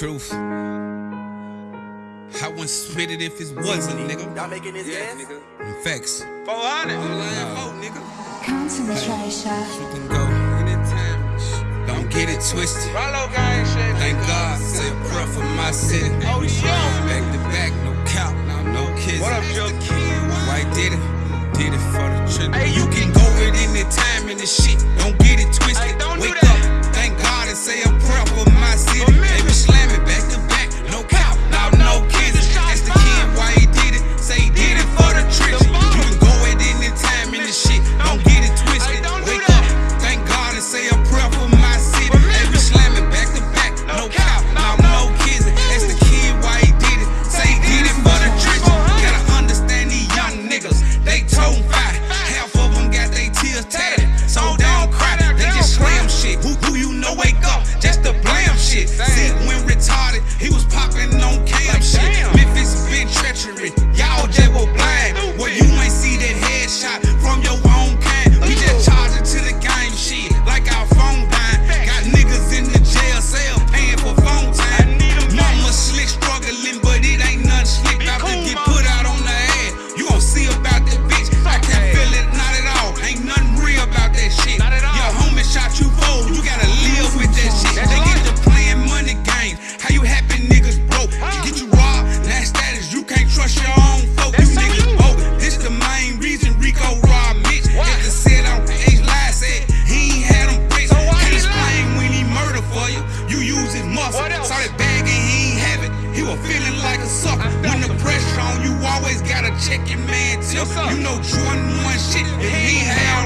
truth. I wouldn't spit it if it wasn't, nigga. Y'all making this yeah, dance? nigga. Facts. 400. I'm lying, nigga. Concentration. You can go anytime. Don't get it twisted. Rollo guy shit. Thank God, say a prayer for my city. Oh, yo. Back to back, no cap, no kids. What up, Joe? Why did it? Did it for the trip. Hey, you can go it anytime and the shit. Don't a feeling like a sucker. When the pressure on you, always gotta check your man tip. You know Jordan one shit, and he ain't